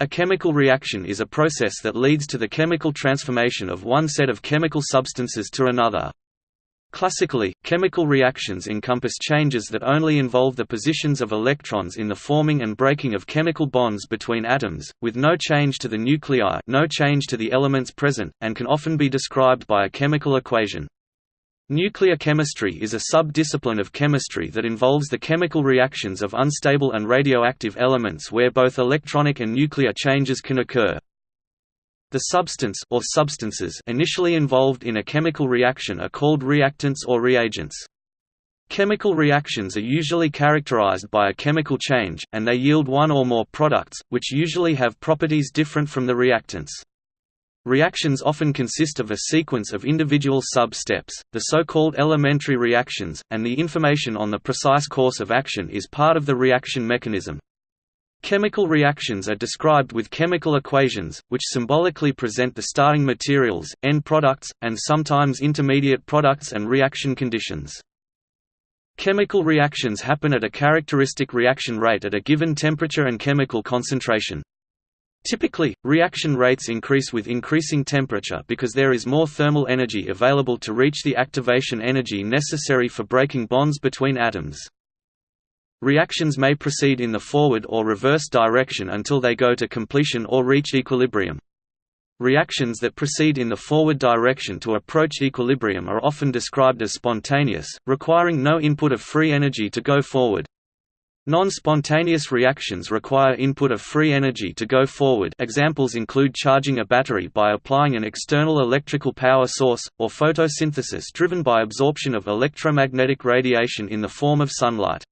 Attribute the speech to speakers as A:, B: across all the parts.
A: A chemical reaction is a process that leads to the chemical transformation of one set of chemical substances to another. Classically, chemical reactions encompass changes that only involve the positions of electrons in the forming and breaking of chemical bonds between atoms, with no change to the nuclei no change to the elements present, and can often be described by a chemical equation. Nuclear chemistry is a sub-discipline of chemistry that involves the chemical reactions of unstable and radioactive elements where both electronic and nuclear changes can occur. The substance or substances initially involved in a chemical reaction are called reactants or reagents. Chemical reactions are usually characterized by a chemical change, and they yield one or more products, which usually have properties different from the reactants. Reactions often consist of a sequence of individual sub-steps, the so-called elementary reactions, and the information on the precise course of action is part of the reaction mechanism. Chemical reactions are described with chemical equations, which symbolically present the starting materials, end products, and sometimes intermediate products and reaction conditions. Chemical reactions happen at a characteristic reaction rate at a given temperature and chemical concentration. Typically, reaction rates increase with increasing temperature because there is more thermal energy available to reach the activation energy necessary for breaking bonds between atoms. Reactions may proceed in the forward or reverse direction until they go to completion or reach equilibrium. Reactions that proceed in the forward direction to approach equilibrium are often described as spontaneous, requiring no input of free energy to go forward. Non-spontaneous reactions require input of free energy to go forward examples include charging a battery by applying an external electrical power source, or photosynthesis driven by absorption of electromagnetic radiation in the form of sunlight.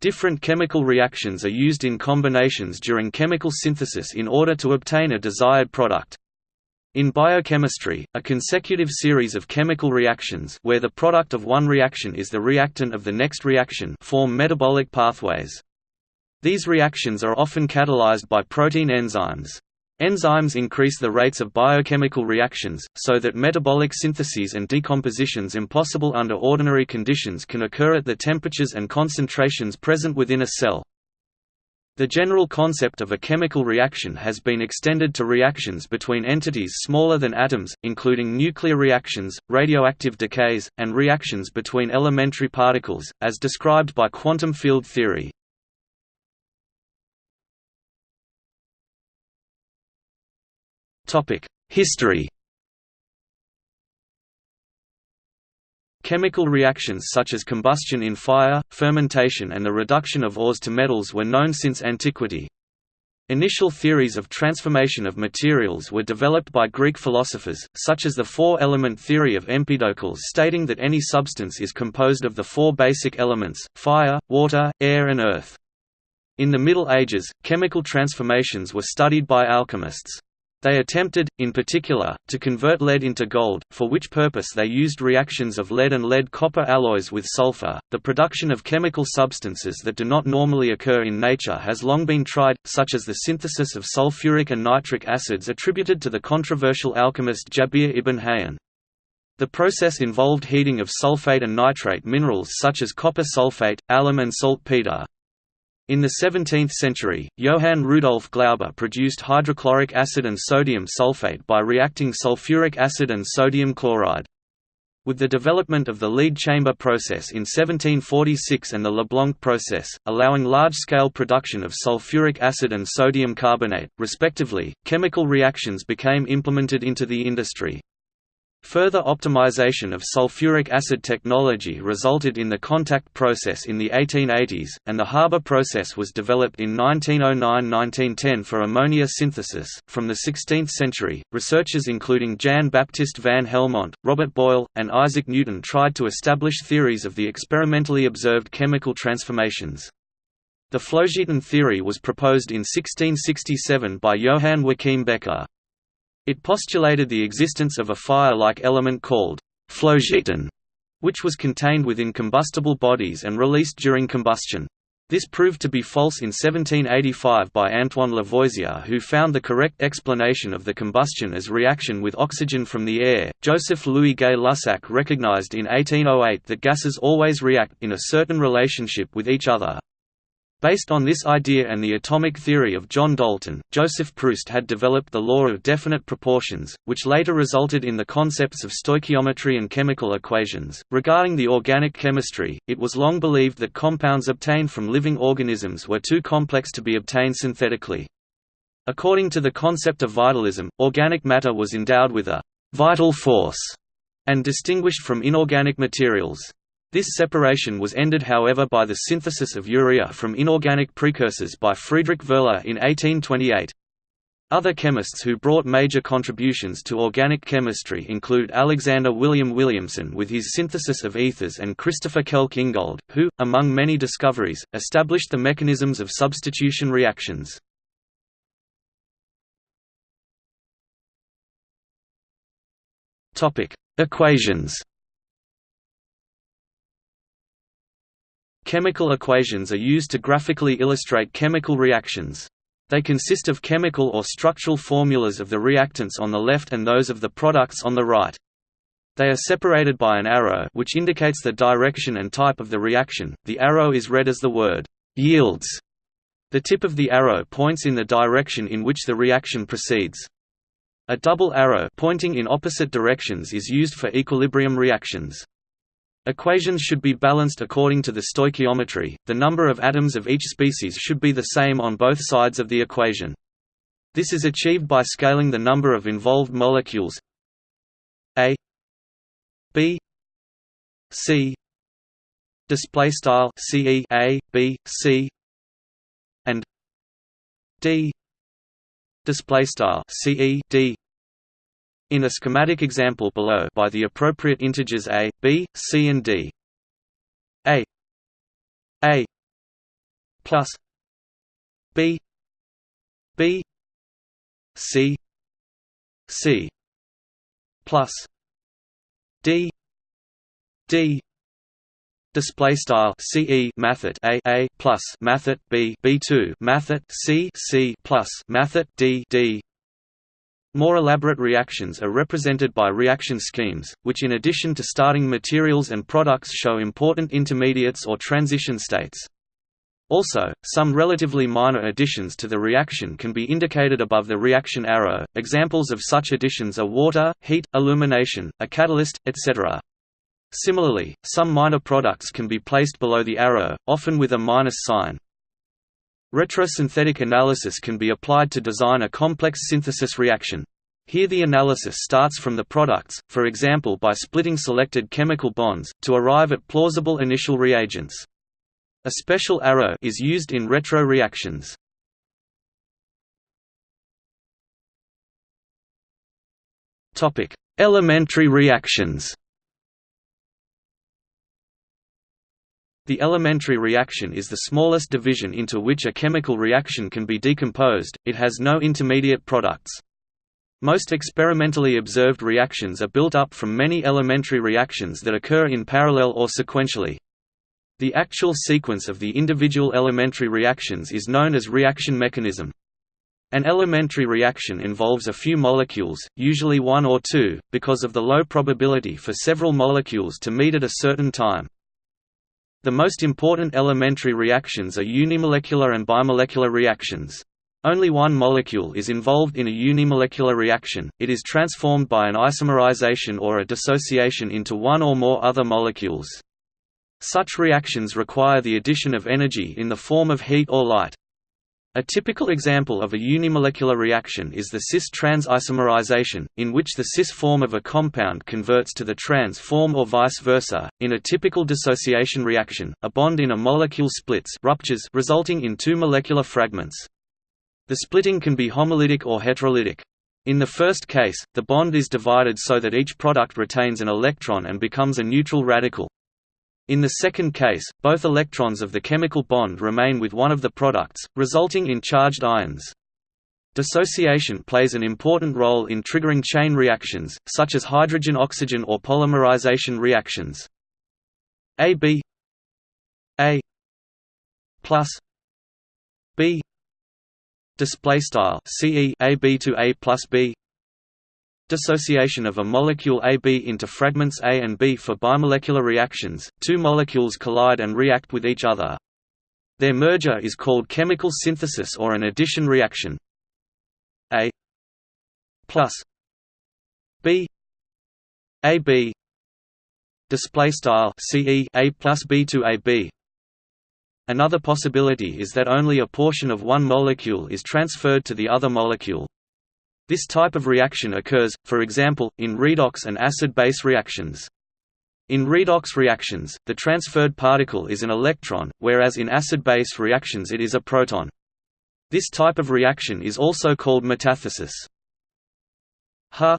A: Different chemical reactions are used in combinations during chemical synthesis in order to obtain a desired product. In biochemistry, a consecutive series of chemical reactions where the product of one reaction is the reactant of the next reaction form metabolic pathways. These reactions are often catalyzed by protein enzymes. Enzymes increase the rates of biochemical reactions, so that metabolic syntheses and decompositions impossible under ordinary conditions can occur at the temperatures and concentrations present within a cell. The general concept of a chemical reaction has been extended to reactions between entities smaller than atoms, including nuclear reactions, radioactive decays, and reactions between elementary particles, as described by quantum field theory. History Chemical reactions such as combustion in fire, fermentation and the reduction of ores to metals were known since antiquity. Initial theories of transformation of materials were developed by Greek philosophers, such as the four-element theory of Empedocles stating that any substance is composed of the four basic elements, fire, water, air and earth. In the Middle Ages, chemical transformations were studied by alchemists. They attempted, in particular, to convert lead into gold, for which purpose they used reactions of lead and lead-copper alloys with sulfur. The production of chemical substances that do not normally occur in nature has long been tried, such as the synthesis of sulfuric and nitric acids attributed to the controversial alchemist Jabir ibn Hayyan. The process involved heating of sulfate and nitrate minerals such as copper sulfate, alum and saltpeter. In the 17th century, Johann Rudolf Glauber produced hydrochloric acid and sodium sulfate by reacting sulfuric acid and sodium chloride. With the development of the lead chamber process in 1746 and the Leblanc process, allowing large-scale production of sulfuric acid and sodium carbonate, respectively, chemical reactions became implemented into the industry. Further optimization of sulfuric acid technology resulted in the contact process in the 1880s, and the Haber process was developed in 1909–1910 for ammonia synthesis. From the 16th century, researchers including Jan Baptist van Helmont, Robert Boyle, and Isaac Newton tried to establish theories of the experimentally observed chemical transformations. The Phlogiston theory was proposed in 1667 by Johann Joachim Becher. It postulated the existence of a fire-like element called phlogiston, which was contained within combustible bodies and released during combustion. This proved to be false in 1785 by Antoine Lavoisier, who found the correct explanation of the combustion as reaction with oxygen from the air. Joseph Louis Gay Lussac recognized in 1808 that gases always react in a certain relationship with each other. Based on this idea and the atomic theory of John Dalton, Joseph Proust had developed the law of definite proportions, which later resulted in the concepts of stoichiometry and chemical equations. Regarding the organic chemistry, it was long believed that compounds obtained from living organisms were too complex to be obtained synthetically. According to the concept of vitalism, organic matter was endowed with a vital force and distinguished from inorganic materials. This separation was ended however by the synthesis of urea from inorganic precursors by Friedrich Wöhler in 1828. Other chemists who brought major contributions to organic chemistry include Alexander William Williamson with his synthesis of ethers and Christopher Kelk Ingold, who, among many discoveries, established the mechanisms of substitution reactions. Equations Chemical equations are used to graphically illustrate chemical reactions. They consist of chemical or structural formulas of the reactants on the left and those of the products on the right. They are separated by an arrow which indicates the direction and type of the reaction. The arrow is read as the word yields. The tip of the arrow points in the direction in which the reaction proceeds. A double arrow pointing in opposite directions is used for equilibrium reactions. Equations should be balanced according to the stoichiometry, the number of atoms of each species should be the same on both sides of the equation. This is achieved by scaling the number of involved molecules A B C display style CE A B C and D display style CE D in a schematic example below by the appropriate integers a, b, c and d. a. A. plus b. B. C. C. plus d. D. Display style ce mathit a a plus mathit b b2 mathit c c plus mathit d d more elaborate reactions are represented by reaction schemes, which in addition to starting materials and products show important intermediates or transition states. Also, some relatively minor additions to the reaction can be indicated above the reaction arrow. Examples of such additions are water, heat, illumination, a catalyst, etc. Similarly, some minor products can be placed below the arrow, often with a minus sign. Retrosynthetic analysis can be applied to design a complex synthesis reaction. Here the analysis starts from the products, for example by splitting selected chemical bonds, to arrive at plausible initial reagents. A special arrow is used in retro reactions. Elementary reactions The elementary reaction is the smallest division into which a chemical reaction can be decomposed, it has no intermediate products. Most experimentally observed reactions are built up from many elementary reactions that occur in parallel or sequentially. The actual sequence of the individual elementary reactions is known as reaction mechanism. An elementary reaction involves a few molecules, usually one or two, because of the low probability for several molecules to meet at a certain time. The most important elementary reactions are unimolecular and bimolecular reactions. Only one molecule is involved in a unimolecular reaction, it is transformed by an isomerization or a dissociation into one or more other molecules. Such reactions require the addition of energy in the form of heat or light. A typical example of a unimolecular reaction is the cis-trans isomerization, in which the cis form of a compound converts to the trans form or vice versa. In a typical dissociation reaction, a bond in a molecule splits ruptures resulting in two molecular fragments. The splitting can be homolytic or heterolytic. In the first case, the bond is divided so that each product retains an electron and becomes a neutral radical. In the second case, both electrons of the chemical bond remain with one of the products, resulting in charged ions. Dissociation plays an important role in triggering chain reactions, such as hydrogen-oxygen or polymerization reactions. AB A plus B display style CE AB to A plus B Dissociation of a molecule AB into fragments A and B for bimolecular reactions, two molecules collide and react with each other. Their merger is called chemical synthesis or an addition reaction. A plus B A B display style CE A plus B to AB Another possibility is that only a portion of one molecule is transferred to the other molecule. This type of reaction occurs, for example, in redox and acid-base reactions. In redox reactions, the transferred particle is an electron, whereas in acid-base reactions it is a proton. This type of reaction is also called metathesis. Ha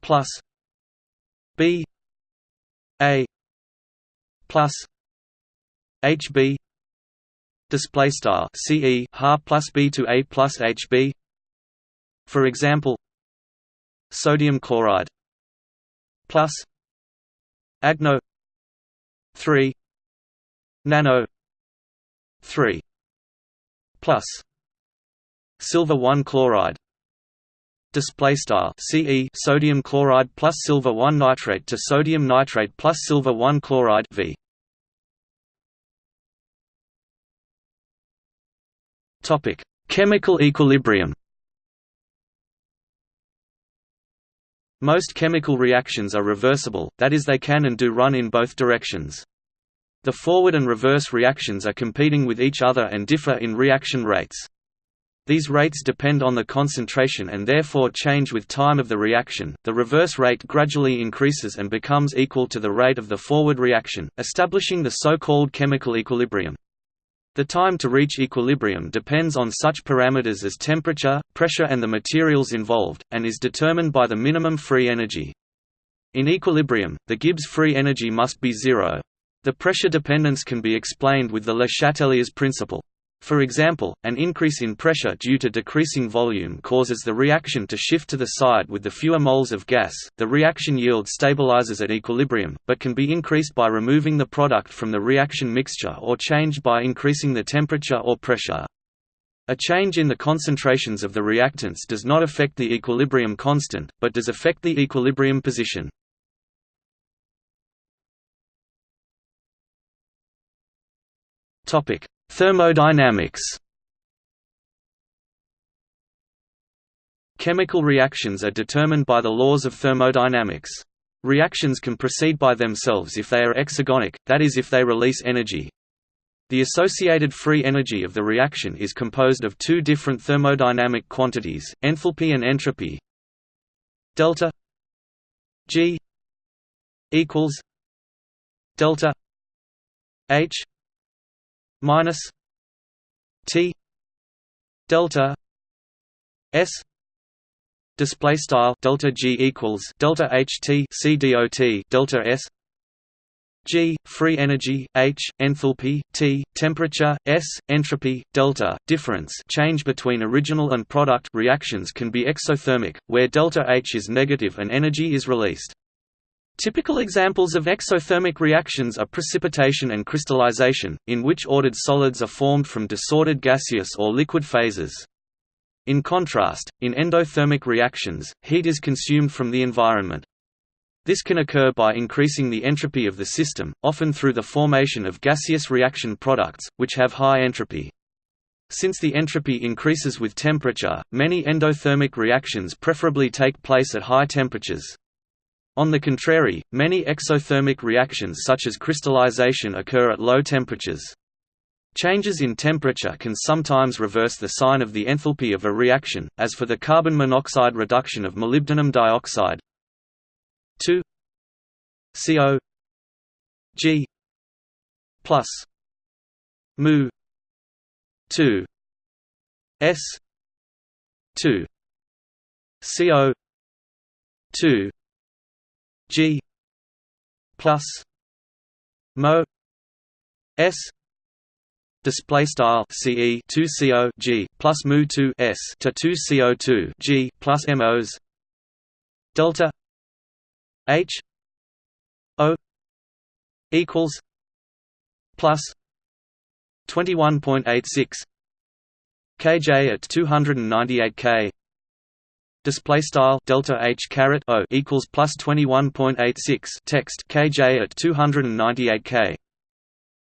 A: plus B A plus HB display style CE ha plus B to A plus HB for example sodium chloride plus agno 3 nano 3 plus silver 1 chloride display style Ce sodium chloride plus silver 1 nitrate to sodium nitrate plus silver 1 chloride V Topic: Chemical equilibrium. Most chemical reactions are reversible, that is they can and do run in both directions. The forward and reverse reactions are competing with each other and differ in reaction rates. These rates depend on the concentration and therefore change with time of the reaction. The reverse rate gradually increases and becomes equal to the rate of the forward reaction, establishing the so-called chemical equilibrium. The time to reach equilibrium depends on such parameters as temperature, pressure and the materials involved, and is determined by the minimum free energy. In equilibrium, the Gibbs free energy must be zero. The pressure dependence can be explained with the Le Chatelier's principle. For example, an increase in pressure due to decreasing volume causes the reaction to shift to the side with the fewer moles of gas. The reaction yield stabilizes at equilibrium, but can be increased by removing the product from the reaction mixture or changed by increasing the temperature or pressure. A change in the concentrations of the reactants does not affect the equilibrium constant, but does affect the equilibrium position. Topic: Thermodynamics Chemical reactions are determined by the laws of thermodynamics. Reactions can proceed by themselves if they are exergonic, that is if they release energy. The associated free energy of the reaction is composed of two different thermodynamic quantities, enthalpy and entropy. Delta G equals delta H minus T delta S display style delta G equals delta H T C dot delta S G free energy H enthalpy T temperature S entropy delta difference change between original and product reactions can be exothermic where delta H is negative and energy is released Typical examples of exothermic reactions are precipitation and crystallization, in which ordered solids are formed from disordered gaseous or liquid phases. In contrast, in endothermic reactions, heat is consumed from the environment. This can occur by increasing the entropy of the system, often through the formation of gaseous reaction products, which have high entropy. Since the entropy increases with temperature, many endothermic reactions preferably take place at high temperatures. On the contrary, many exothermic reactions such as crystallization occur at low temperatures. Changes in temperature can sometimes reverse the sign of the enthalpy of a reaction, as for the carbon monoxide reduction of molybdenum dioxide. 2 CO G. Plus. Mu. 2 S. 2 CO 2 G plus Mo S display style CE 2 CO G plus mu 2 S to 2 CO2 G plus MOs delta H O equals plus 21.86 kJ at 298 K display style delta h caret o equals plus 21.86 text kj at 298 k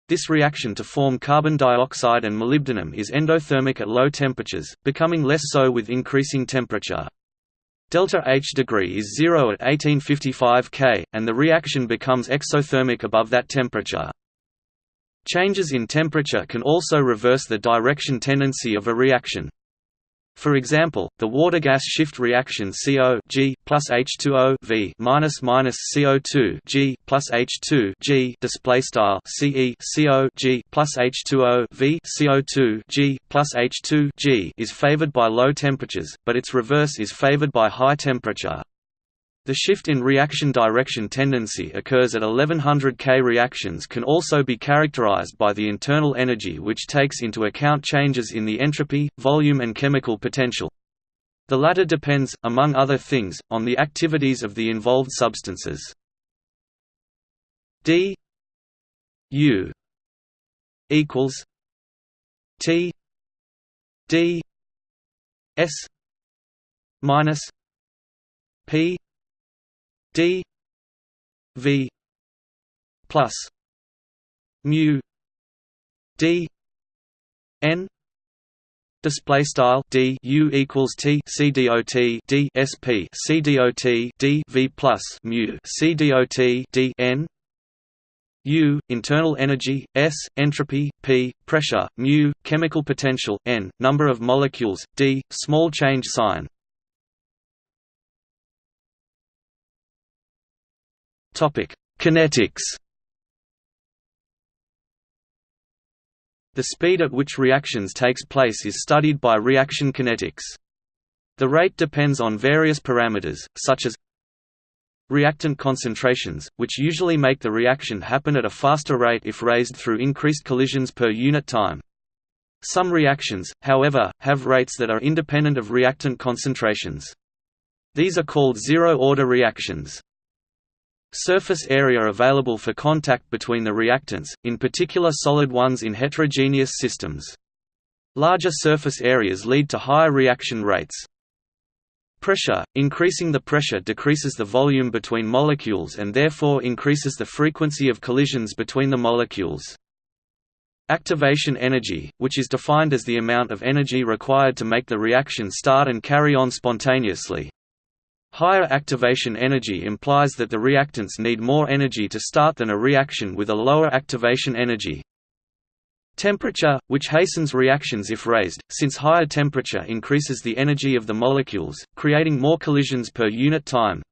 A: This reaction to form carbon dioxide and molybdenum is endothermic at low temperatures, becoming less so with increasing temperature. Delta H degree is 0 at 1855 K, and the reaction becomes exothermic above that temperature. Changes in temperature can also reverse the direction tendency of a reaction. For example, the water-gas shift reaction CO G plus H2O V minus minus CO2 G plus H2 G display style CE CO G plus H2O V CO2 G plus H2 G is favored by low temperatures, but its reverse is favored by high temperature. The shift in reaction direction tendency occurs at 1100 K. Reactions can also be characterized by the internal energy which takes into account changes in the entropy, volume and chemical potential. The latter depends, among other things, on the activities of the involved substances. D U equals T D S minus P d v plus mu d n display style d u equals t c dot d sp c dot d v plus mu c dot d n U internal energy S entropy P pressure mu chemical potential N number of molecules D small change sign Kinetics. The speed at which reactions takes place is studied by reaction kinetics. The rate depends on various parameters, such as reactant concentrations, which usually make the reaction happen at a faster rate if raised through increased collisions per unit time. Some reactions, however, have rates that are independent of reactant concentrations. These are called zero-order reactions. Surface area available for contact between the reactants, in particular solid ones in heterogeneous systems. Larger surface areas lead to higher reaction rates. Pressure – Increasing the pressure decreases the volume between molecules and therefore increases the frequency of collisions between the molecules. Activation energy, which is defined as the amount of energy required to make the reaction start and carry on spontaneously, Higher activation energy implies that the reactants need more energy to start than a reaction with a lower activation energy. Temperature, which hastens reactions if raised, since higher temperature increases the energy of the molecules, creating more collisions per unit time.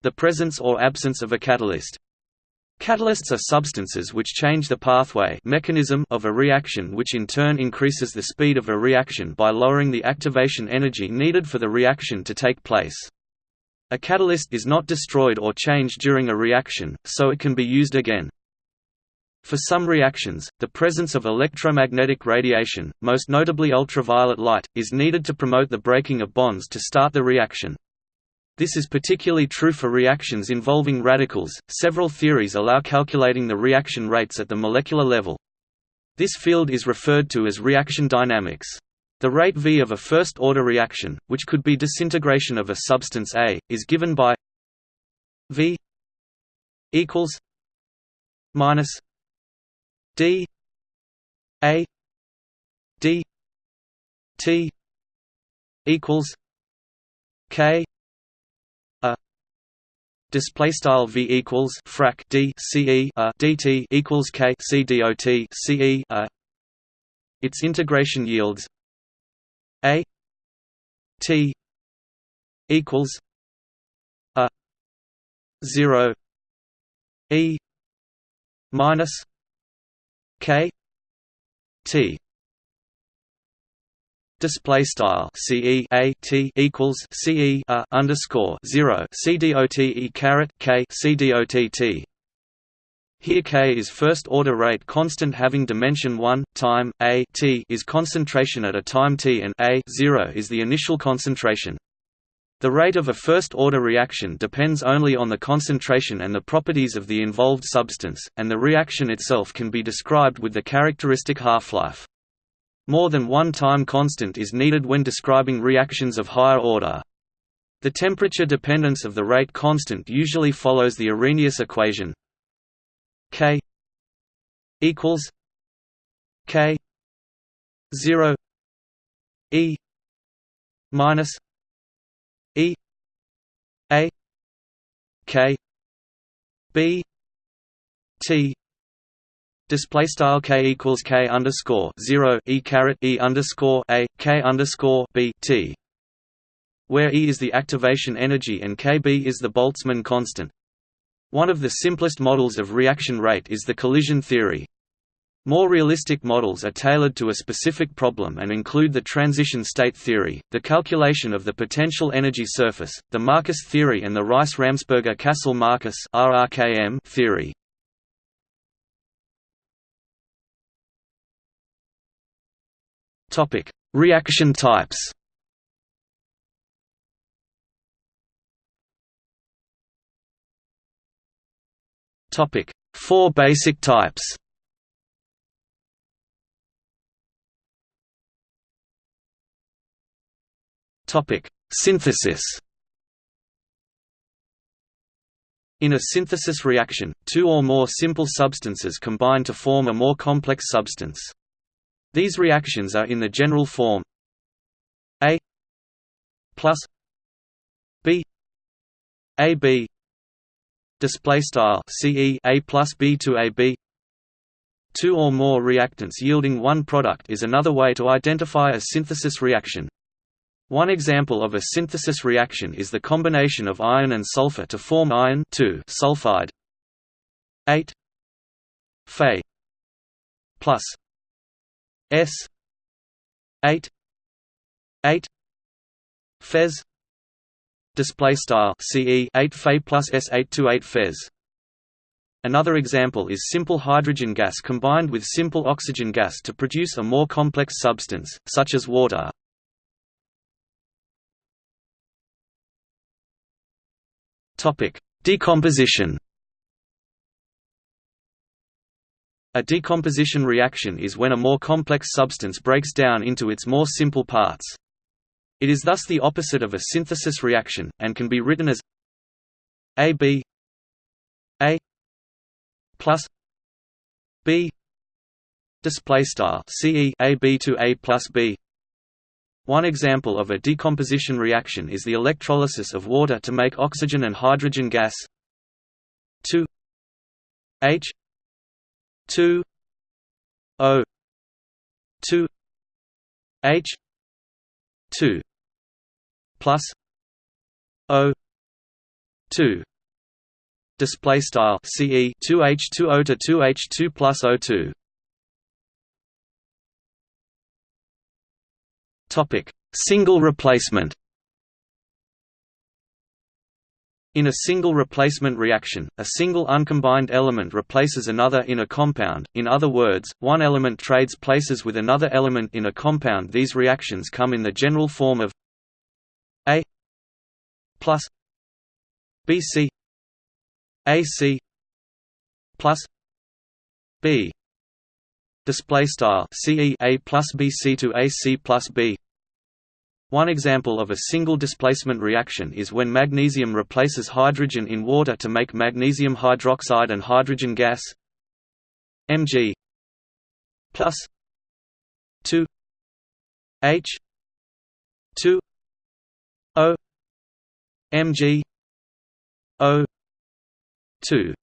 A: The presence or absence of a catalyst. Catalysts are substances which change the pathway mechanism of a reaction which in turn increases the speed of a reaction by lowering the activation energy needed for the reaction to take place. A catalyst is not destroyed or changed during a reaction, so it can be used again. For some reactions, the presence of electromagnetic radiation, most notably ultraviolet light, is needed to promote the breaking of bonds to start the reaction. This is particularly true for reactions involving radicals. Several theories allow calculating the reaction rates at the molecular level. This field is referred to as reaction dynamics. The rate v of a first-order reaction, which could be disintegration of a substance A, is given by v equals minus d a d t equals k display style v equals frac d uh, dt equals k c a. Uh. Its integration yields a t equals a zero e minus k t display style ce a t equals ce underscore zero c dot e caret k c dot. Here k is first order rate constant having dimension 1 time a t is concentration at a time t and a 0 is the initial concentration. The rate of a first-order reaction depends only on the concentration and the properties of the involved substance, and the reaction itself can be described with the characteristic half-life. More than one time constant is needed when describing reactions of higher order. The temperature dependence of the rate constant usually follows the Arrhenius equation K equals K zero E minus E A K B T Display style k equals k underscore zero e caret e underscore a k underscore b t, where e is the activation energy and kb is the Boltzmann constant. One of the simplest models of reaction rate is the collision theory. More realistic models are tailored to a specific problem and include the transition state theory, the calculation of the potential energy surface, the Marcus theory and the Rice-Ramsperger-Kassel-Marcus theory. Topic: Reaction types. Topic: Four basic types. Topic: Synthesis. In a synthesis reaction, two or more simple substances combine to form a more complex substance. These reactions are in the general form. A plus B A B display style CE A plus B to AB Two or more reactants yielding one product is another way to identify a synthesis reaction. One example of a synthesis reaction is the combination of iron and sulfur to form iron sulfide. 8 Fe plus S eight eight Fez display style CE 8 Fe plus S 8 to 8 Fez Another example is simple hydrogen gas combined with simple oxygen gas to produce a more complex substance, such as water. Decomposition A decomposition reaction is when a more complex substance breaks down into its more simple parts. It is thus the opposite of a synthesis reaction, and can be written as AB A plus B display style to A plus B. One example of a decomposition reaction is the electrolysis of water to make oxygen and hydrogen gas. 2 H two O two H two plus O two display style CE 2H2O to 2H2 plus O2 topic. Single replacement In a single replacement reaction, a single uncombined element replaces another in a compound, in other words, one element trades places with another element in a compound. These reactions come in the general form of A plus BC AC plus B. Display style CE A plus BC to AC plus B one example of a single displacement reaction is when magnesium replaces hydrogen in water to make magnesium hydroxide and hydrogen gas Mg plus 2 H 2 O Mg O 2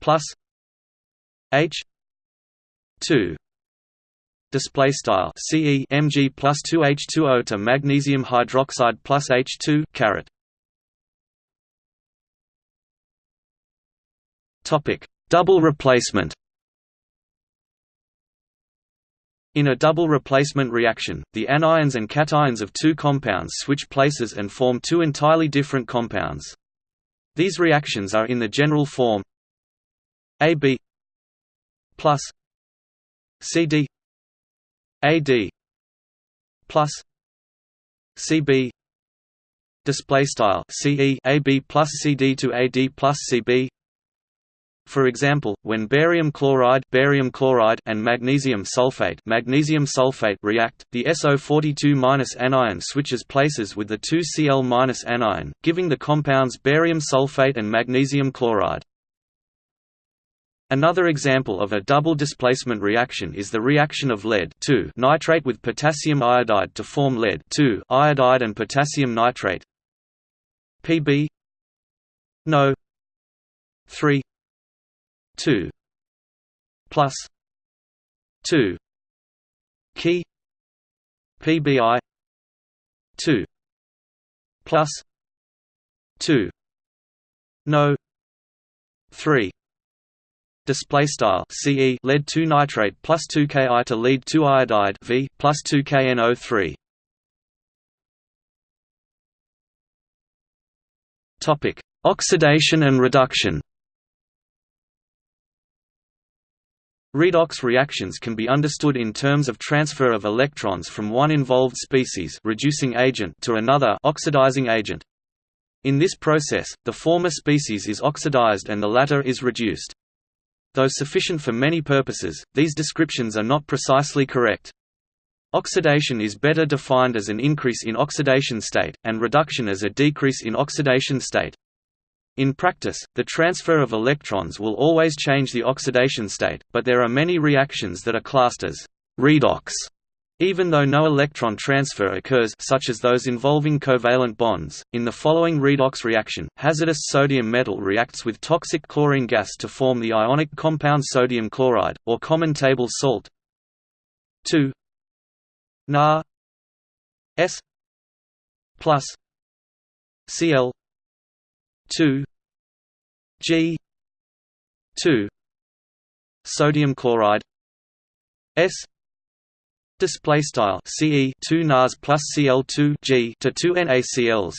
A: plus H 2 display style Ce Mg plus 2H2O to magnesium hydroxide plus H2 caret. Topic: Double replacement. In a double replacement reaction, the anions and cations of two compounds switch places and form two entirely different compounds. These reactions are in the general form AB plus CD AD plus CB display style CE AB plus CD to AD plus CB for example, when barium chloride, barium chloride and magnesium sulfate, magnesium sulfate react, the SO42- anion switches places with the 2Cl- anion, giving the compounds barium sulfate and magnesium chloride. Another example of a double displacement reaction is the reaction of lead nitrate with potassium iodide to form lead iodide and potassium nitrate. Pb No 3 2 plus 2 key PBI 2 plus 2 no 3 display style CE lead 2 nitrate plus 2 Ki to lead 2 iodide V plus 2 KNO3 topic oxidation and reduction Redox reactions can be understood in terms of transfer of electrons from one involved species reducing agent to another oxidizing agent. In this process, the former species is oxidized and the latter is reduced. Though sufficient for many purposes, these descriptions are not precisely correct. Oxidation is better defined as an increase in oxidation state, and reduction as a decrease in oxidation state. In practice, the transfer of electrons will always change the oxidation state, but there are many reactions that are classed as redox even though no electron transfer occurs such as those involving covalent bonds, in the following redox reaction, hazardous sodium metal reacts with toxic chlorine gas to form the ionic compound sodium chloride, or common table salt. 2 Na. S. Plus. Cl. 2 G. 2 sodium chloride. S Display style Ce 2 Nas plus Cl2 G to 2 NaCls.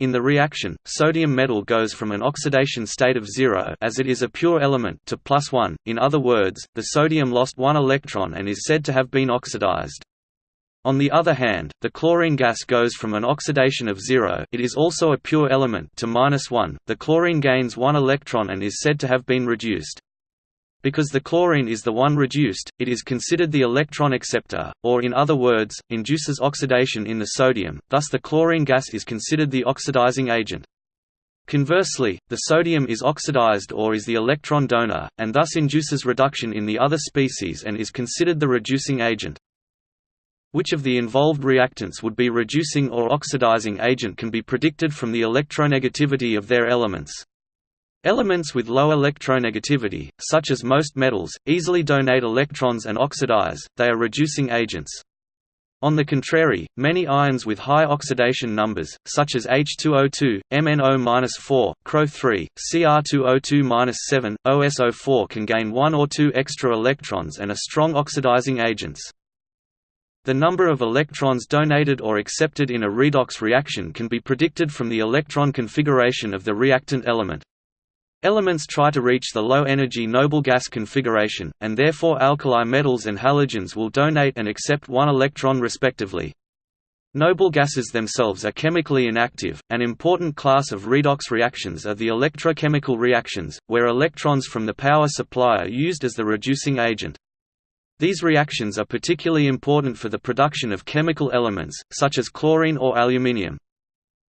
A: In the reaction, sodium metal goes from an oxidation state of zero as it is a pure element to plus one. In other words, the sodium lost one electron and is said to have been oxidized. On the other hand, the chlorine gas goes from an oxidation of zero it is also a pure element to minus one, the chlorine gains one electron and is said to have been reduced. Because the chlorine is the one reduced, it is considered the electron acceptor, or in other words, induces oxidation in the sodium, thus the chlorine gas is considered the oxidizing agent. Conversely, the sodium is oxidized or is the electron donor, and thus induces reduction in the other species and is considered the reducing agent. Which of the involved reactants would be reducing or oxidizing agent can be predicted from the electronegativity of their elements. Elements with low electronegativity, such as most metals, easily donate electrons and oxidize, they are reducing agents. On the contrary, many ions with high oxidation numbers, such as H2O2, MnO-4, CrO3, Cr2O2-7, OSO4 can gain one or two extra electrons and are strong oxidizing agents. The number of electrons donated or accepted in a redox reaction can be predicted from the electron configuration of the reactant element. Elements try to reach the low-energy noble gas configuration, and therefore alkali metals and halogens will donate and accept one electron respectively. Noble gases themselves are chemically inactive. An important class of redox reactions are the electrochemical reactions, where electrons from the power supply are used as the reducing agent. These reactions are particularly important for the production of chemical elements, such as chlorine or aluminium.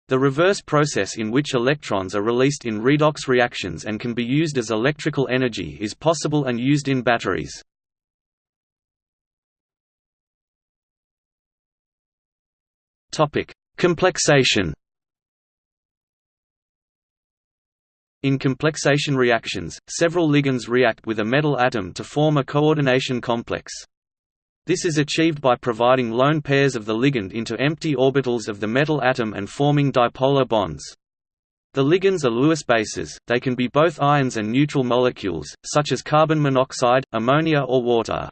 A: The reverse process in which electrons are released in redox reactions and can be used as electrical energy is possible and used in batteries. Complexation In complexation reactions, several ligands react with a metal atom to form a coordination complex. This is achieved by providing lone pairs of the ligand into empty orbitals of the metal atom and forming dipolar bonds. The ligands are Lewis bases, they can be both ions and neutral molecules, such as carbon monoxide, ammonia or water.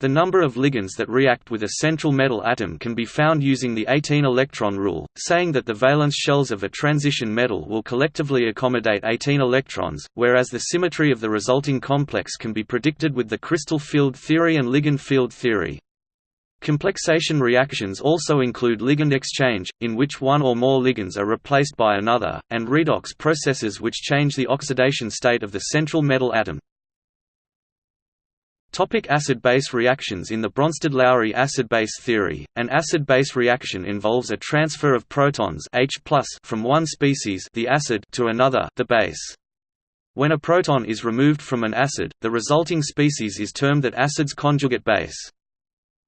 A: The number of ligands that react with a central metal atom can be found using the 18-electron rule, saying that the valence shells of a transition metal will collectively accommodate 18 electrons, whereas the symmetry of the resulting complex can be predicted with the crystal field theory and ligand field theory. Complexation reactions also include ligand exchange, in which one or more ligands are replaced by another, and redox processes which change the oxidation state of the central metal atom. Acid-base reactions In the Bronsted-Lowry acid-base theory, an acid-base reaction involves a transfer of protons H from one species the acid to another the base. When a proton is removed from an acid, the resulting species is termed that acid's conjugate base.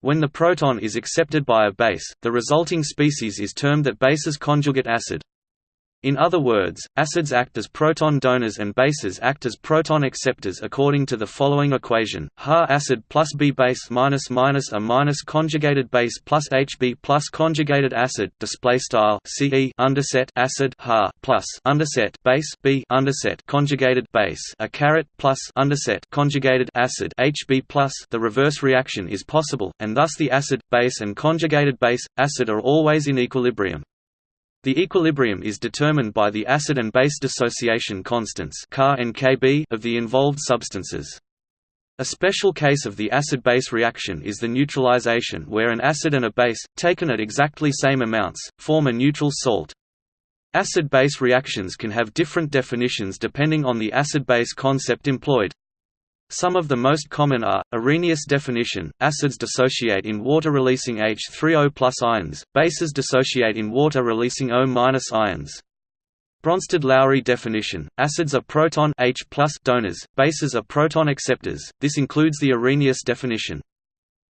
A: When the proton is accepted by a base, the resulting species is termed that base's conjugate acid. In other words, acids act as proton donors and bases act as proton acceptors according to the following equation: Ha acid plus B base minus minus A minus conjugated base plus HB plus conjugated acid. Display style CE underset acid Ha plus underset base B underset conjugated base A caret plus underset conjugated acid HB plus. The reverse reaction is possible, and thus the acid, base, and conjugated base acid are always in equilibrium. The equilibrium is determined by the acid and base dissociation constants and Kb of the involved substances. A special case of the acid-base reaction is the neutralization where an acid and a base, taken at exactly same amounts, form a neutral salt. Acid-base reactions can have different definitions depending on the acid-base concept employed. Some of the most common are, Arrhenius definition, acids dissociate in water-releasing H3O plus ions, bases dissociate in water-releasing O minus ions. Bronsted-Lowry definition, acids are proton H donors, bases are proton acceptors, this includes the Arrhenius definition.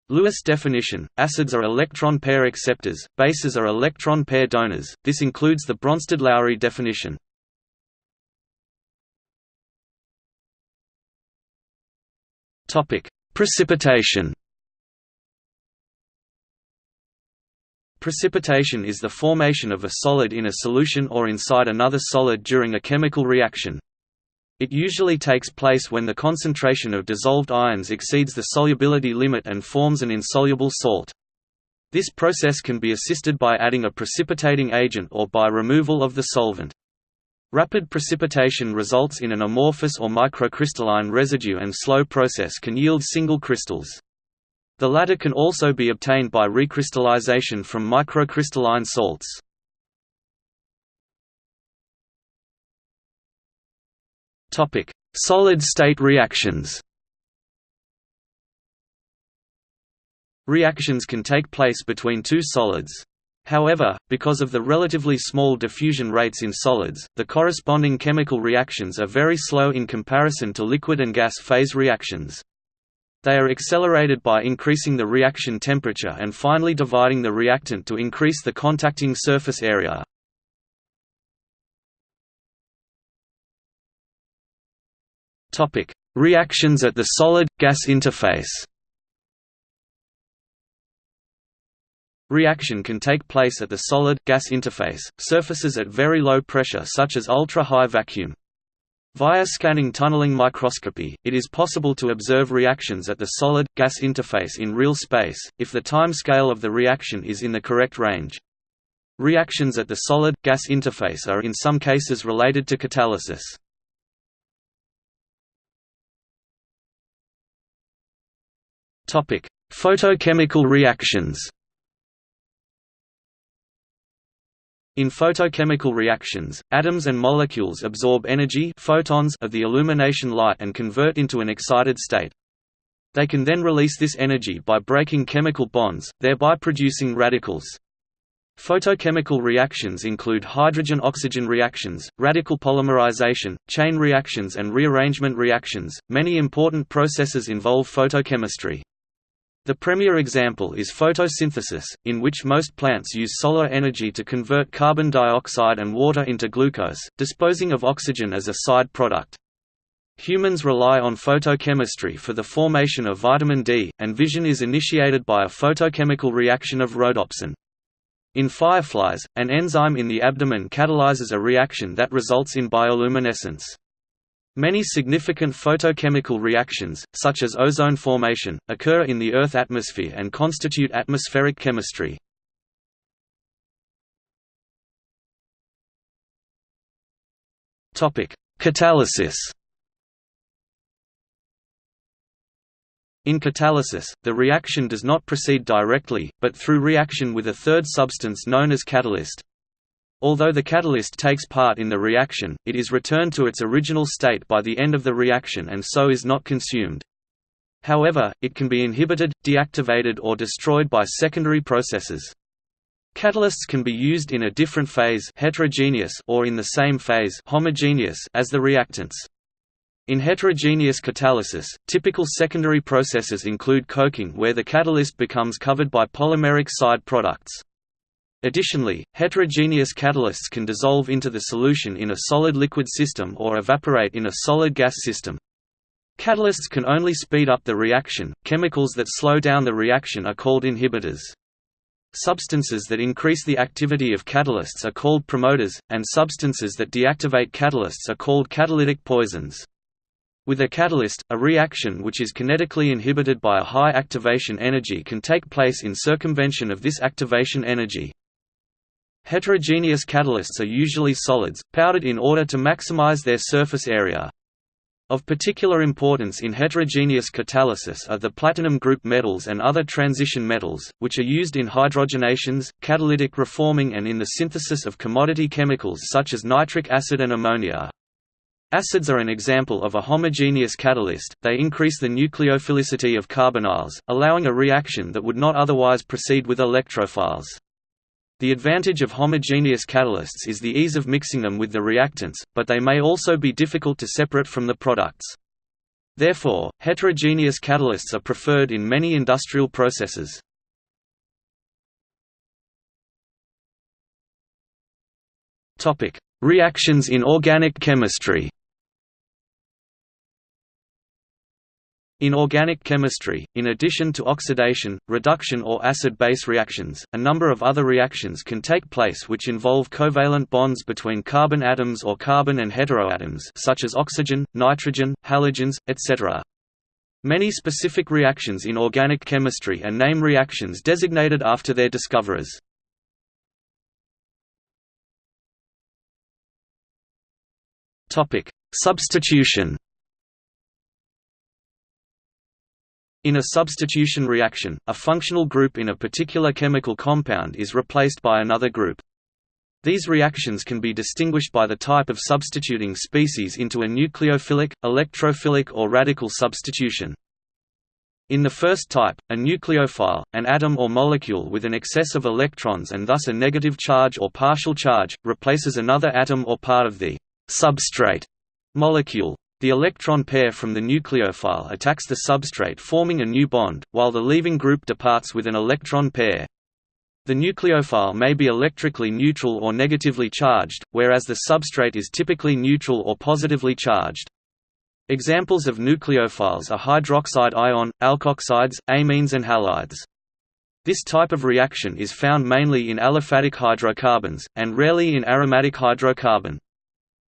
A: Lewis definition, acids are electron pair acceptors, bases are electron pair donors, this includes the Bronsted-Lowry definition. Topic: Precipitation. Precipitation is the formation of a solid in a solution or inside another solid during a chemical reaction. It usually takes place when the concentration of dissolved ions exceeds the solubility limit and forms an insoluble salt. This process can be assisted by adding a precipitating agent or by removal of the solvent. Rapid precipitation results in an amorphous or microcrystalline residue and slow process can yield single crystals. The latter can also be obtained by recrystallization from microcrystalline salts. Solid-state reactions Reactions can take place between two solids. However, because of the relatively small diffusion rates in solids, the corresponding chemical reactions are very slow in comparison to liquid and gas phase reactions. They are accelerated by increasing the reaction temperature and finally dividing the reactant to increase the contacting surface area. Reactions at the solid-gas interface Reaction can take place at the solid-gas interface, surfaces at very low pressure such as ultra-high vacuum. Via scanning tunneling microscopy, it is possible to observe reactions at the solid-gas interface in real space, if the time scale of the reaction is in the correct range. Reactions at the solid-gas interface are in some cases related to catalysis. Photochemical reactions In photochemical reactions, atoms and molecules absorb energy photons of the illumination light and convert into an excited state. They can then release this energy by breaking chemical bonds, thereby producing radicals. Photochemical reactions include hydrogen-oxygen reactions, radical polymerization, chain reactions and rearrangement reactions. Many important processes involve photochemistry. The premier example is photosynthesis, in which most plants use solar energy to convert carbon dioxide and water into glucose, disposing of oxygen as a side product. Humans rely on photochemistry for the formation of vitamin D, and vision is initiated by a photochemical reaction of rhodopsin. In fireflies, an enzyme in the abdomen catalyzes a reaction that results in bioluminescence. Many significant photochemical reactions, such as ozone formation, occur in the Earth atmosphere and constitute atmospheric chemistry. Catalysis In catalysis, the reaction does not proceed directly, but through reaction with a third substance known as catalyst. Although the catalyst takes part in the reaction, it is returned to its original state by the end of the reaction and so is not consumed. However, it can be inhibited, deactivated or destroyed by secondary processes. Catalysts can be used in a different phase heterogeneous or in the same phase homogeneous as the reactants. In heterogeneous catalysis, typical secondary processes include coking where the catalyst becomes covered by polymeric side products. Additionally, heterogeneous catalysts can dissolve into the solution in a solid liquid system or evaporate in a solid gas system. Catalysts can only speed up the reaction, chemicals that slow down the reaction are called inhibitors. Substances that increase the activity of catalysts are called promoters, and substances that deactivate catalysts are called catalytic poisons. With a catalyst, a reaction which is kinetically inhibited by a high activation energy can take place in circumvention of this activation energy. Heterogeneous catalysts are usually solids, powdered in order to maximize their surface area. Of particular importance in heterogeneous catalysis are the platinum group metals and other transition metals, which are used in hydrogenations, catalytic reforming and in the synthesis of commodity chemicals such as nitric acid and ammonia. Acids are an example of a homogeneous catalyst, they increase the nucleophilicity of carbonyls, allowing a reaction that would not otherwise proceed with electrophiles. The advantage of homogeneous catalysts is the ease of mixing them with the reactants, but they may also be difficult to separate from the products. Therefore, heterogeneous catalysts are preferred in many industrial processes. Reactions in organic chemistry In organic chemistry, in addition to oxidation, reduction or acid-base reactions, a number of other reactions can take place which involve covalent bonds between carbon atoms or carbon and heteroatoms such as oxygen, nitrogen, halogens, etc. Many specific reactions in organic chemistry are name reactions designated after their discoverers. Substitution In a substitution reaction, a functional group in a particular chemical compound is replaced by another group. These reactions can be distinguished by the type of substituting species into a nucleophilic, electrophilic or radical substitution. In the first type, a nucleophile, an atom or molecule with an excess of electrons and thus a negative charge or partial charge, replaces another atom or part of the substrate molecule. The electron pair from the nucleophile attacks the substrate forming a new bond, while the leaving group departs with an electron pair. The nucleophile may be electrically neutral or negatively charged, whereas the substrate is typically neutral or positively charged. Examples of nucleophiles are hydroxide ion, alkoxides, amines and halides. This type of reaction is found mainly in aliphatic hydrocarbons, and rarely in aromatic hydrocarbon.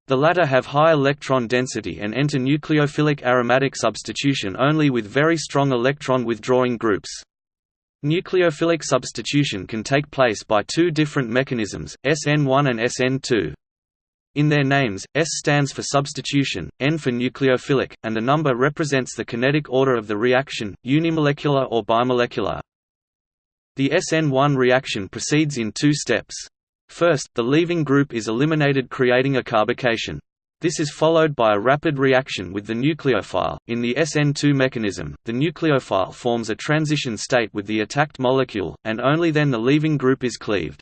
A: The latter have high electron density and enter nucleophilic aromatic substitution only with very strong electron withdrawing groups. Nucleophilic substitution can take place by two different mechanisms, SN1 and SN2. In their names, S stands for substitution, N for nucleophilic, and the number represents the kinetic order of the reaction, unimolecular or bimolecular. The SN1 reaction proceeds in two steps. First, the leaving group is eliminated creating a carbocation. This is followed by a rapid reaction with the nucleophile. In the SN2 mechanism, the nucleophile forms a transition state with the attacked molecule, and only then the leaving group is cleaved.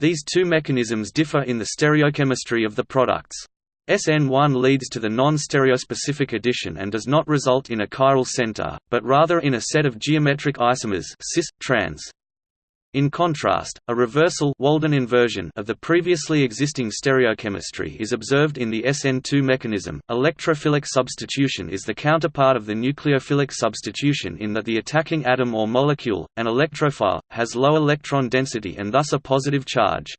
A: These two mechanisms differ in the stereochemistry of the products. SN1 leads to the non-stereospecific addition and does not result in a chiral center, but rather in a set of geometric isomers cis, trans. In contrast, a reversal Walden inversion of the previously existing stereochemistry is observed in the SN2 mechanism. Electrophilic substitution is the counterpart of the nucleophilic substitution in that the attacking atom or molecule, an electrophile, has low electron density and thus a positive charge.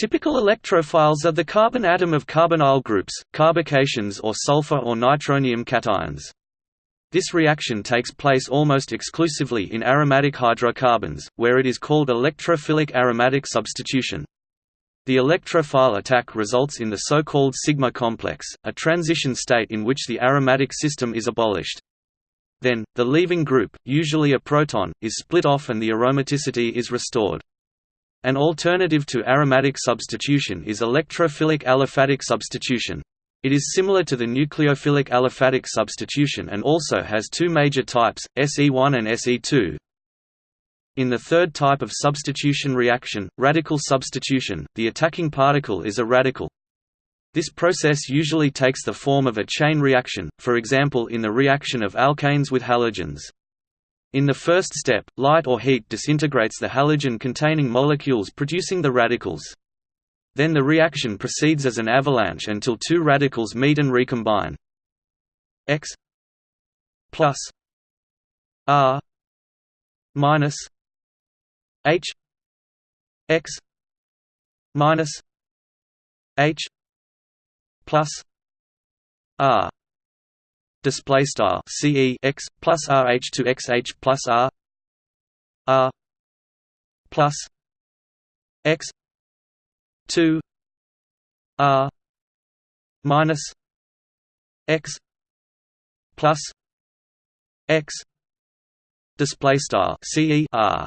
A: Typical electrophiles are the carbon atom of carbonyl groups, carbocations or sulfur or nitronium cations. This reaction takes place almost exclusively in aromatic hydrocarbons, where it is called electrophilic aromatic substitution. The electrophile attack results in the so-called sigma complex, a transition state in which the aromatic system is abolished. Then, the leaving group, usually a proton, is split off and the aromaticity is restored. An alternative to aromatic substitution is electrophilic aliphatic substitution. It is similar to the nucleophilic aliphatic substitution and also has two major types, SE1 and SE2. In the third type of substitution reaction, radical substitution, the attacking particle is a radical. This process usually takes the form of a chain reaction, for example in the reaction of alkanes with halogens. In the first step, light or heat disintegrates the halogen-containing molecules producing the radicals. Then the reaction proceeds as an avalanche until two radicals meet and recombine. X plus R minus H X minus H plus R display style CE x plus RH to XH plus R R plus X two R minus X plus X display style CE R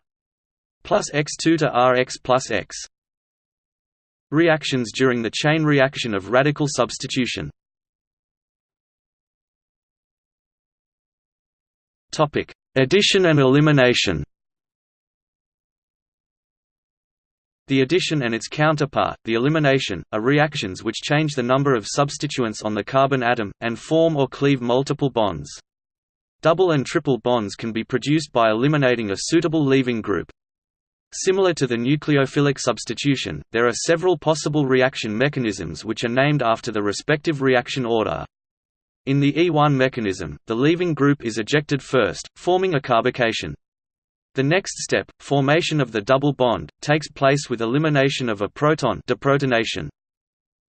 A: plus X2 to RX plus X. Reactions during the chain reaction of radical substitution. Topic Addition and elimination The addition and its counterpart, the elimination, are reactions which change the number of substituents on the carbon atom, and form or cleave multiple bonds. Double and triple bonds can be produced by eliminating a suitable leaving group. Similar to the nucleophilic substitution, there are several possible reaction mechanisms which are named after the respective reaction order. In the E1 mechanism, the leaving group is ejected first, forming a carbocation. The next step, formation of the double bond, takes place with elimination of a proton deprotonation.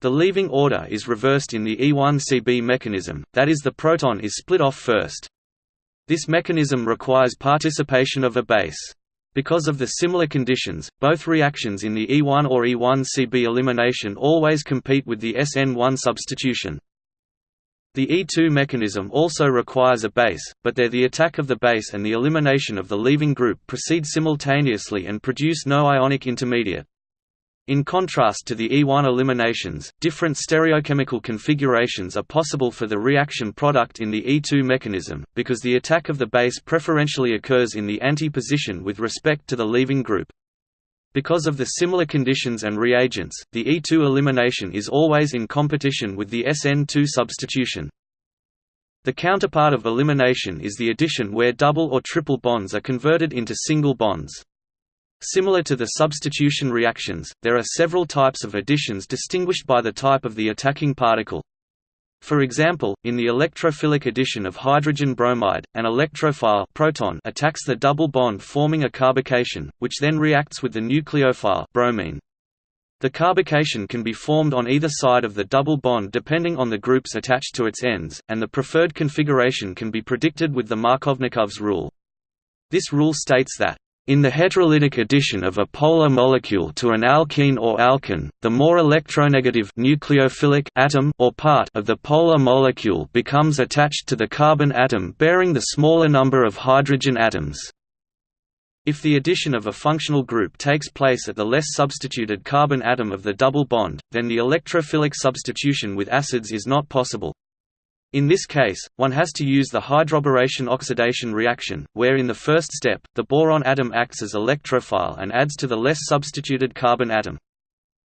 A: The leaving order is reversed in the E1CB mechanism, that is the proton is split off first. This mechanism requires participation of a base. Because of the similar conditions, both reactions in the E1 or E1CB elimination always compete with the SN1 substitution. The E2 mechanism also requires a base, but there the attack of the base and the elimination of the leaving group proceed simultaneously and produce no ionic intermediate. In contrast to the E1 eliminations, different stereochemical configurations are possible for the reaction product in the E2 mechanism, because the attack of the base preferentially occurs in the anti-position with respect to the leaving group. Because of the similar conditions and reagents, the E2 elimination is always in competition with the SN2 substitution. The counterpart of elimination is the addition where double or triple bonds are converted into single bonds. Similar to the substitution reactions, there are several types of additions distinguished by the type of the attacking particle. For example, in the electrophilic addition of hydrogen bromide, an electrophile proton attacks the double bond forming a carbocation, which then reacts with the nucleophile bromine. The carbocation can be formed on either side of the double bond depending on the groups attached to its ends, and the preferred configuration can be predicted with the Markovnikov's rule. This rule states that in the heterolytic addition of a polar molecule to an alkene or alkyne, the more electronegative nucleophilic atom or part of the polar molecule becomes attached to the carbon atom bearing the smaller number of hydrogen atoms. If the addition of a functional group takes place at the less substituted carbon atom of the double bond, then the electrophilic substitution with acids is not possible. In this case, one has to use the hydroboration-oxidation reaction, where in the first step, the boron atom acts as electrophile and adds to the less substituted carbon atom.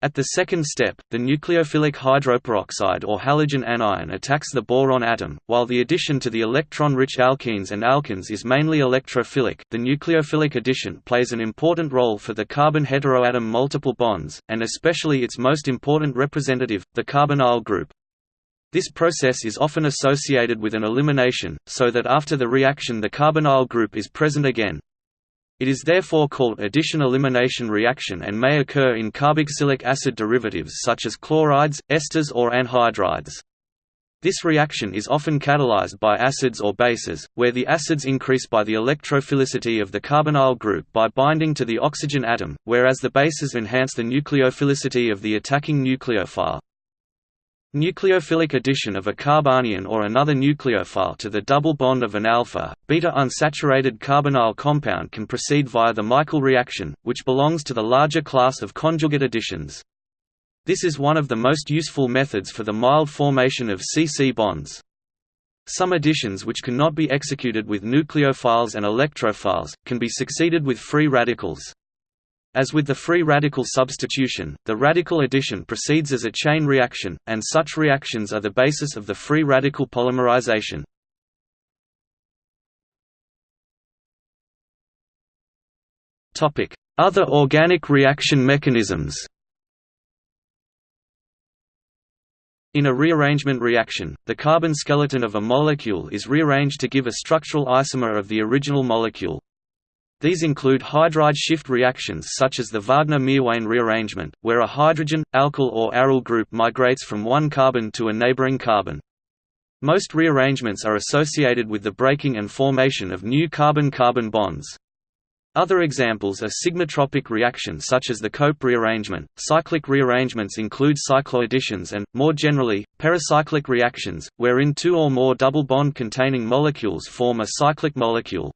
A: At the second step, the nucleophilic hydroperoxide or halogen anion attacks the boron atom, while the addition to the electron-rich alkenes and alkynes is mainly electrophilic. The nucleophilic addition plays an important role for the carbon heteroatom multiple bonds, and especially its most important representative, the carbonyl group. This process is often associated with an elimination, so that after the reaction the carbonyl group is present again. It is therefore called addition-elimination reaction and may occur in carboxylic acid derivatives such as chlorides, esters or anhydrides. This reaction is often catalyzed by acids or bases, where the acids increase by the electrophilicity of the carbonyl group by binding to the oxygen atom, whereas the bases enhance the nucleophilicity of the attacking nucleophile. Nucleophilic addition of a carbanion or another nucleophile to the double bond of an alpha, beta unsaturated carbonyl compound can proceed via the Michael reaction, which belongs to the larger class of conjugate additions. This is one of the most useful methods for the mild formation of C-C bonds. Some additions which cannot be executed with nucleophiles and electrophiles, can be succeeded with free radicals. As with the free radical substitution, the radical addition proceeds as a chain reaction, and such reactions are the basis of the free radical polymerization. Other organic reaction mechanisms In a rearrangement reaction, the carbon skeleton of a molecule is rearranged to give a structural isomer of the original molecule. These include hydride shift reactions such as the Wagner-Meerwein rearrangement, where a hydrogen, alkyl or aryl group migrates from one carbon to a neighboring carbon. Most rearrangements are associated with the breaking and formation of new carbon-carbon bonds. Other examples are sigmatropic reactions such as the Cope rearrangement. Cyclic rearrangements include cycloadditions and, more generally, pericyclic reactions, wherein two or more double bond containing molecules form a cyclic molecule.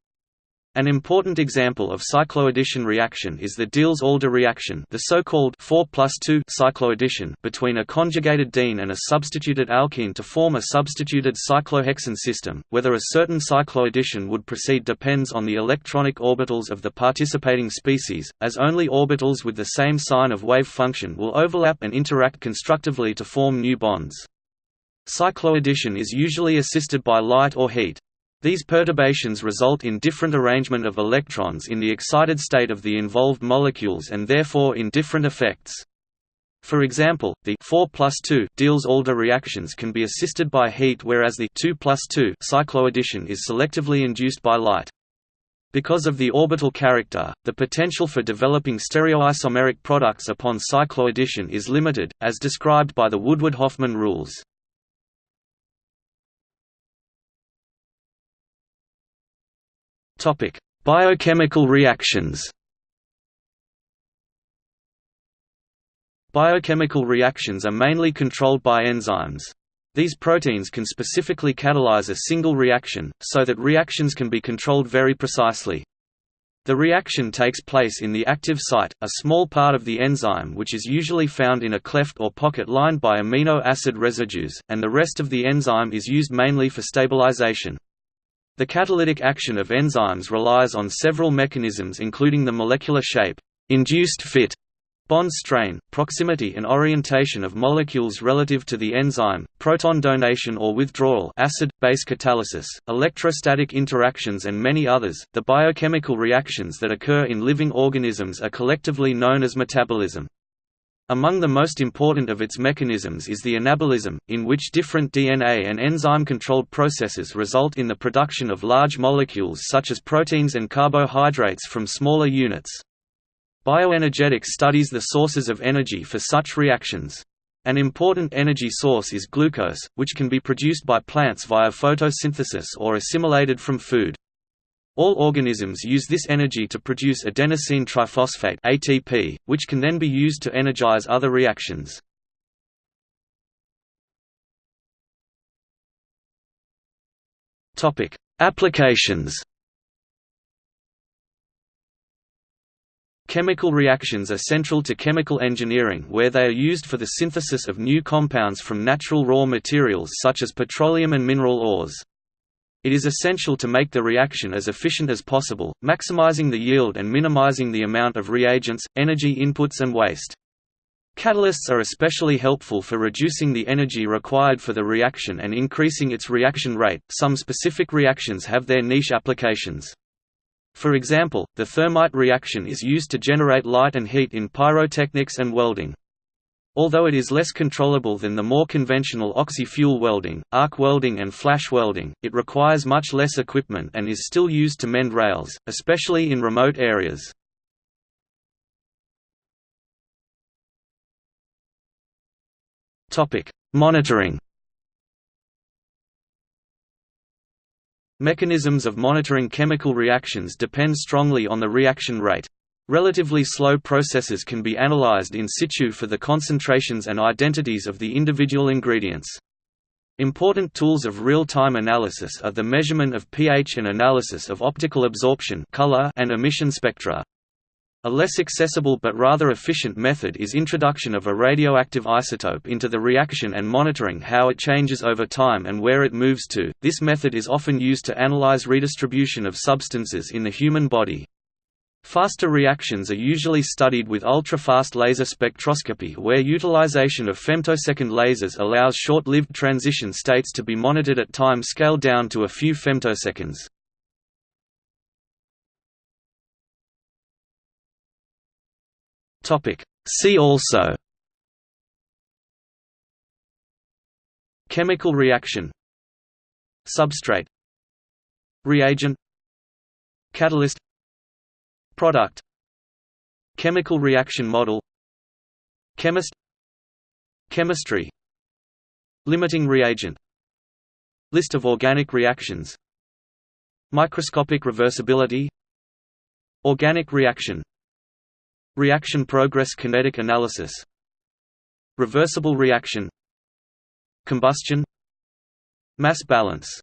A: An important example of cycloaddition reaction is the Diels-Alder reaction the so-called 4 plus 2 cycloaddition between a conjugated diene and a substituted alkene to form a substituted cyclohexene system. Whether a certain cycloaddition would proceed depends on the electronic orbitals of the participating species, as only orbitals with the same sign of wave function will overlap and interact constructively to form new bonds. Cycloaddition is usually assisted by light or heat. These perturbations result in different arrangement of electrons in the excited state of the involved molecules and therefore in different effects. For example, the 4 plus 2 Diels-Alder reactions can be assisted by heat whereas the 2 plus 2 cycloaddition is selectively induced by light. Because of the orbital character, the potential for developing stereoisomeric products upon cycloaddition is limited, as described by the Woodward-Hoffmann rules. Topic: Biochemical reactions. Biochemical reactions are mainly controlled by enzymes. These proteins can specifically catalyze a single reaction, so that reactions can be controlled very precisely. The reaction takes place in the active site, a small part of the enzyme which is usually found in a cleft or pocket lined by amino acid residues, and the rest of the enzyme is used mainly for stabilization. The catalytic action of enzymes relies on several mechanisms including the molecular shape, induced fit, bond strain, proximity and orientation of molecules relative to the enzyme, proton donation or withdrawal, acid-base catalysis, electrostatic interactions and many others. The biochemical reactions that occur in living organisms are collectively known as metabolism. Among the most important of its mechanisms is the anabolism, in which different DNA and enzyme-controlled processes result in the production of large molecules such as proteins and carbohydrates from smaller units. Bioenergetics studies the sources of energy for such reactions. An important energy source is glucose, which can be produced by plants via photosynthesis or assimilated from food. All organisms use this energy to produce adenosine triphosphate ATP, which can then be used to energize other reactions. Topic: Applications. Chemical reactions are central to chemical engineering where they are used for the synthesis of new compounds from natural raw materials such as petroleum and mineral ores. It is essential to make the reaction as efficient as possible, maximizing the yield and minimizing the amount of reagents, energy inputs and waste. Catalysts are especially helpful for reducing the energy required for the reaction and increasing its reaction rate. Some specific reactions have their niche applications. For example, the thermite reaction is used to generate light and heat in pyrotechnics and welding. Although it is less controllable than the more conventional oxy-fuel welding, arc welding and flash welding, it requires much less equipment and is still used to mend rails, especially in remote areas. Monitoring Mechanisms of monitoring chemical reactions depend strongly on the reaction rate. Relatively slow processes can be analyzed in situ for the concentrations and identities of the individual ingredients. Important tools of real-time analysis are the measurement of pH and analysis of optical absorption color and emission spectra. A less accessible but rather efficient method is introduction of a radioactive isotope into the reaction and monitoring how it changes over time and where it moves to. This method is often used to analyze redistribution of substances in the human body. Faster reactions are usually studied with ultra-fast laser spectroscopy where utilization of femtosecond lasers allows short-lived transition states to be monitored at time scale down to a few femtoseconds. See also Chemical reaction Substrate Reagent Catalyst Product Chemical reaction model Chemist Chemistry Limiting reagent List of organic reactions Microscopic reversibility Organic reaction Reaction progress kinetic analysis Reversible reaction Combustion Mass balance